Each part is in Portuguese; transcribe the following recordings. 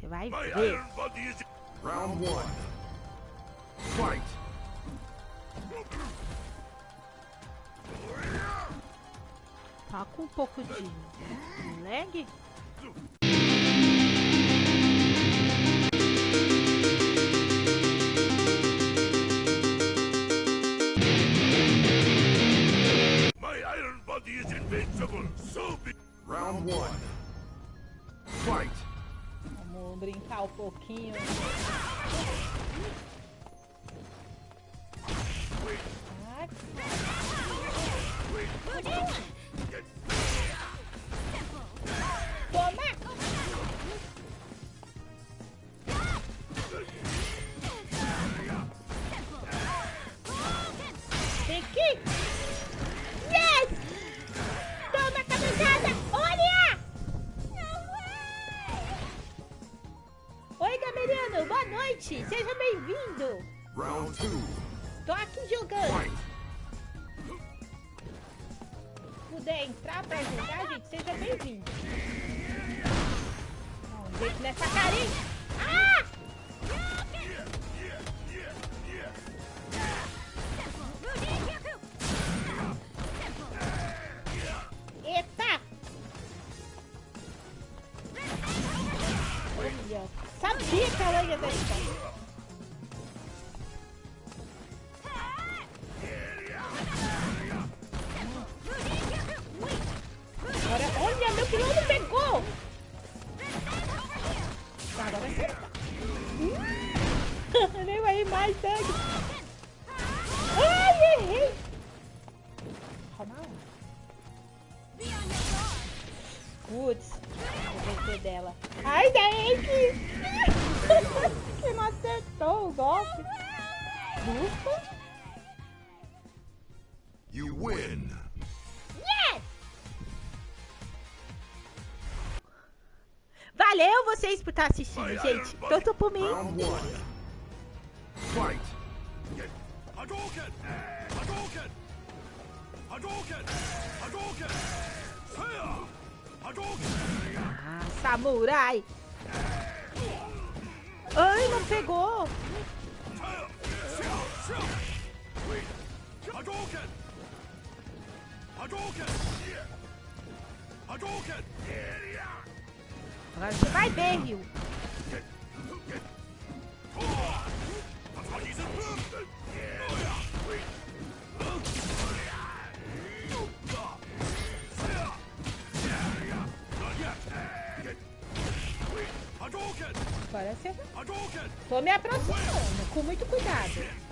Você vai My ver. iron body is Round one. Fight. Tá com um pouco de lag? my iron body is invincible. So be Round one. Fight. Brincar um pouquinho. Ah! Isso. Agora, olha, meu pilão não pegou! Agora acerta. Hum. Nem vai mais sangue. Ai, errei! Calma. Putz, vencer dela. Ai, daí que... que não acertou o golpe. Ufa. You win. Yes! Valeu vocês por estar assistindo, gente. Tanto por mim. Fight. Hadouken! Hadouken! Hadouken! Hadouken! Fire! Hadouken! Ah, samurai. Ai, não pegou. Vai ver, Rio. Tô me aproximando, com muito cuidado.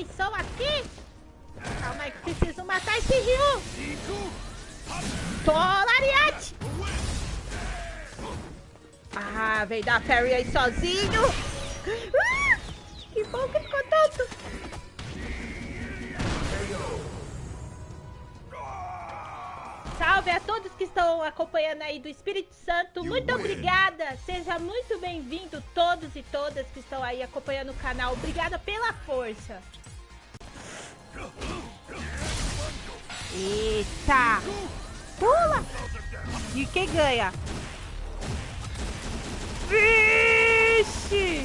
Atenção aqui. Calma aí que preciso matar esse Rio. Tô, Lariate. Ah, veio dar Perry aí sozinho. Ah, que bom que ficou tanto. Salve a todos que estão acompanhando aí do Espírito Santo. Muito obrigada. Seja muito bem-vindo todos e todas que estão aí acompanhando o canal. Obrigada pela força. Eita! Pula! E quem ganha? Vixe!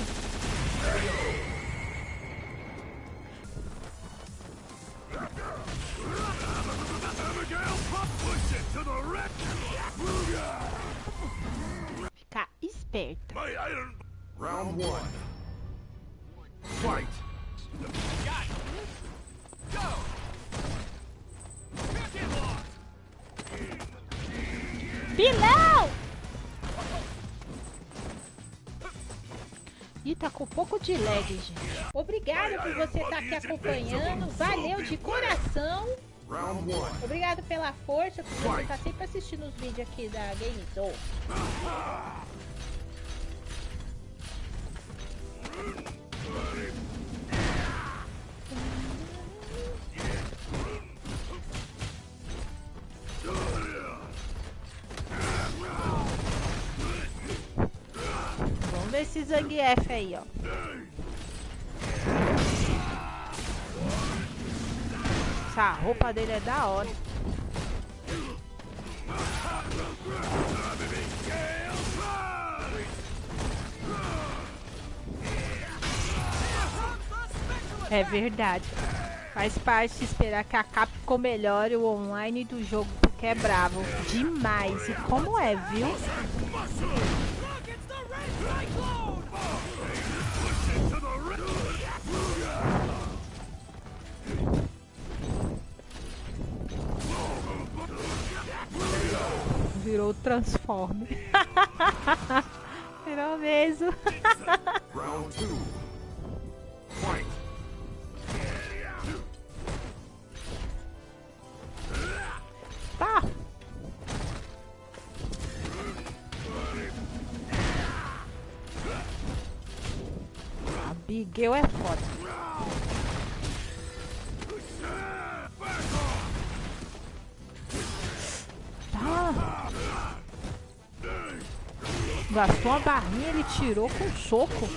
Ih, tá com um pouco de lag, gente. Obrigada por você estar aqui acompanhando. Valeu de coração. Obrigado pela força, por você tá sempre assistindo os vídeos aqui da Game Zone. Vamos esse Zangief aí, ó. Essa roupa dele é da hora. É verdade. Faz parte esperar que a Capcom melhore o online do jogo, porque é bravo demais. E como é, viu? Virou Transforme. Virou mesmo. Round two. Fight. É foda. Gastou a barrinha, ele tirou com soco.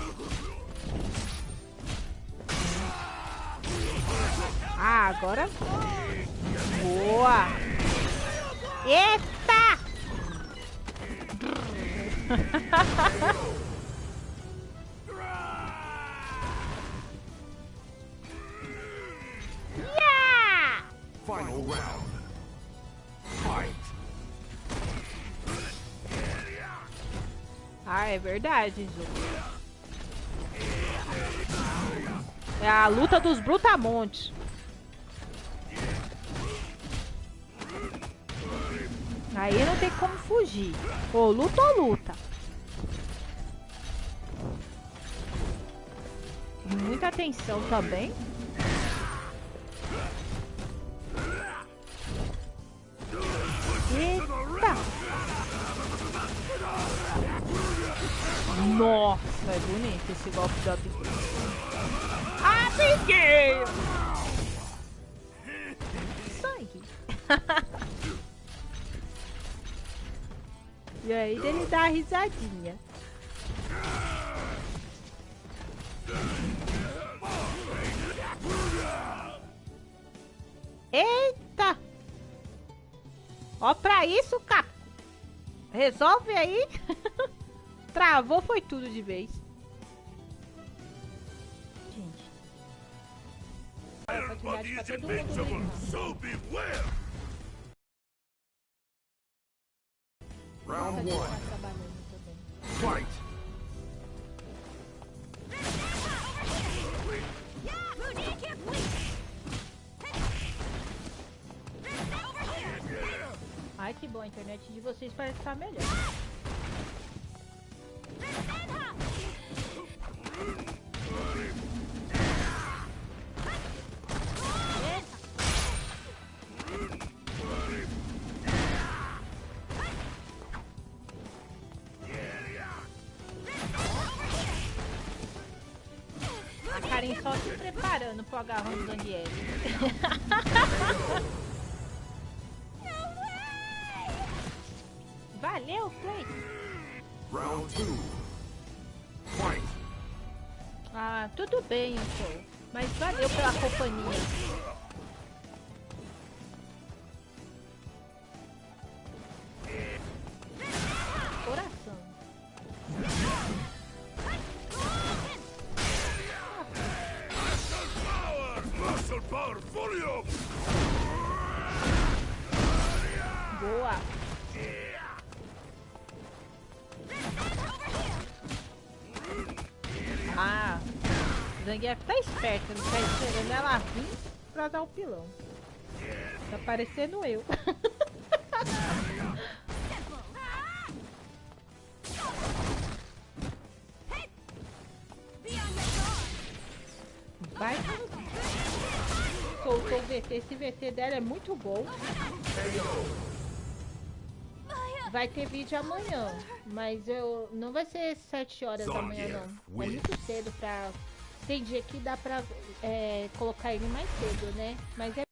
Ah, agora... Boa! Eita! yeah! Final round. Ah, é verdade, Zu. É a luta dos brutamontes. Aí não tem como fugir. Ou luta ou luta. Muita atenção também. É bonito esse golpe da Abigail. Abigail! Sangue. e aí ele dá a risadinha. Eita! Ó pra isso, Cap. Resolve aí. Travou foi tudo de vez. So beware! Round one. Tá. Fight. Ai, que bom, a internet de vocês parece estar melhor. Karen só se preparando pro agarrão do Daniel. Valeu, Play! Round two. Fight. Ah, tudo bem, então. Mas valeu pela companhia. Zangief tá esperto, ele tá esperando ela vir pra dar o pilão. Tá parecendo eu. Vai. Soltou o VP. esse VT dela é muito bom. Vai ter vídeo amanhã, mas eu não vai ser 7 horas da manhã não. É muito cedo pra. Tem dia que dá pra é, colocar ele mais cedo, né? Mas é.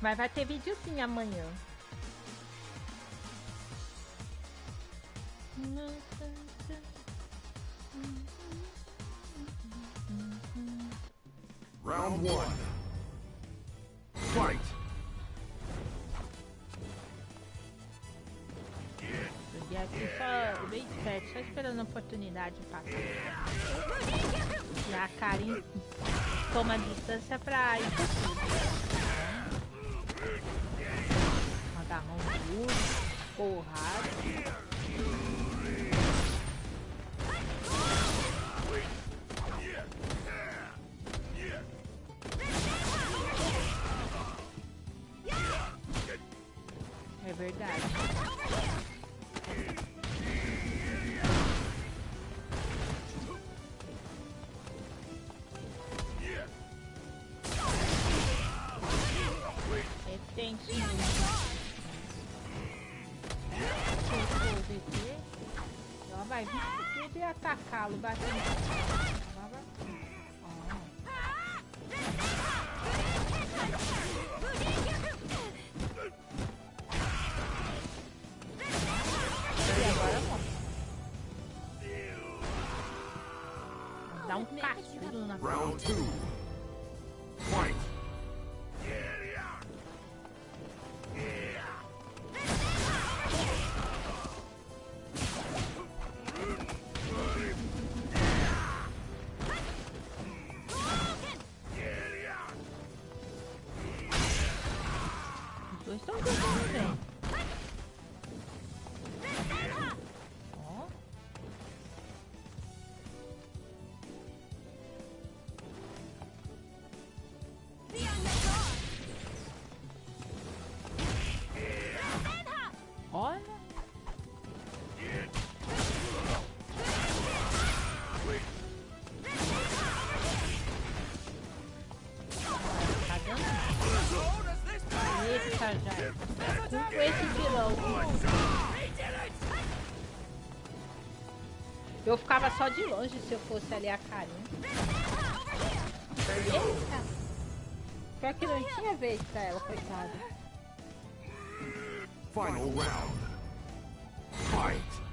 Mas vai ter vídeo sim amanhã. Round one. Fight. Só bem esperto, só esperando a oportunidade de passar. A Karin toma distância pra ir. Agarrão duro, porrada. É verdade. Vai vir tudo e atacá-lo, batendo. Eu ficava só de longe se eu fosse ali a carinha. Eita. Pior que não tinha vez pra ela, coitada. Final round. Fight.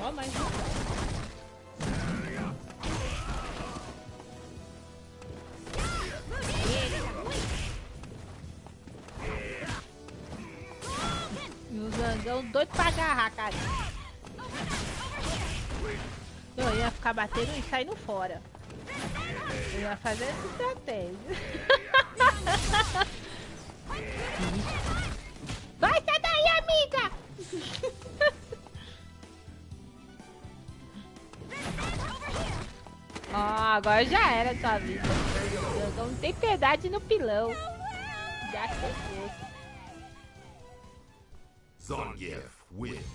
Ó, mais doido pra agarrar, cara. Eu ia ficar batendo e saindo fora. Eu ia fazer essa estratégia. Vai, sai daí, amiga! Ó, agora já era sua vida. Eu não tem piedade no pilão. Já chegou. Zangief wins.